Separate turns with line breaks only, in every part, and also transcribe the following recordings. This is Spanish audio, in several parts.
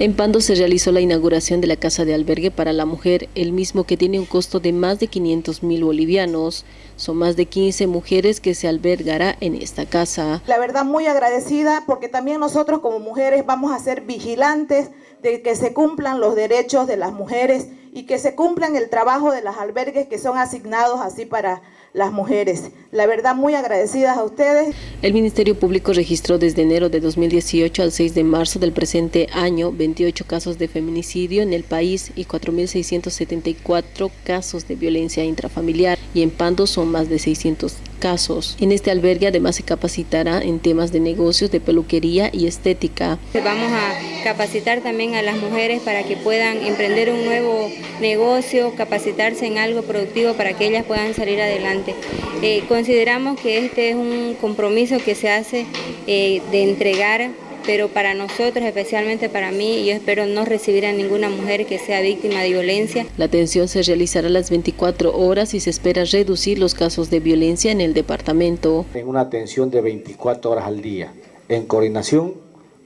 En Pando se realizó la inauguración de la Casa de Albergue para la Mujer, el mismo que tiene un costo de más de 500 mil bolivianos. Son más de 15 mujeres que se albergará en esta casa.
La verdad muy agradecida porque también nosotros como mujeres vamos a ser vigilantes de que se cumplan los derechos de las mujeres y que se cumplan el trabajo de los albergues que son asignados así para las mujeres. La verdad, muy agradecidas a ustedes.
El Ministerio Público registró desde enero de 2018 al 6 de marzo del presente año 28 casos de feminicidio en el país y 4.674 casos de violencia intrafamiliar y en Pando son más de 600 casos. En este albergue además se capacitará en temas de negocios, de peluquería y estética.
Vamos a capacitar también a las mujeres para que puedan emprender un nuevo negocio, capacitarse en algo productivo para que ellas puedan salir adelante. Eh, consideramos que este es un compromiso que se hace eh, de entregar pero para nosotros, especialmente para mí, yo espero no recibir a ninguna mujer que sea víctima de violencia.
La atención se realizará a las 24 horas y se espera reducir los casos de violencia en el departamento.
En una atención de 24 horas al día, en coordinación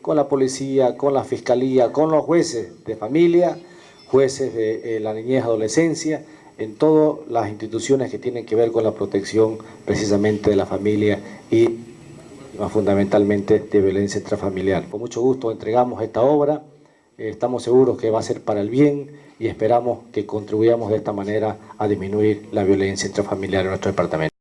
con la policía, con la fiscalía, con los jueces de familia, jueces de eh, la niñez y adolescencia, en todas las instituciones que tienen que ver con la protección precisamente de la familia y fundamentalmente de violencia intrafamiliar. Con mucho gusto entregamos esta obra, eh, estamos seguros que va a ser para el bien y esperamos que contribuyamos de esta manera a disminuir la violencia intrafamiliar en nuestro departamento.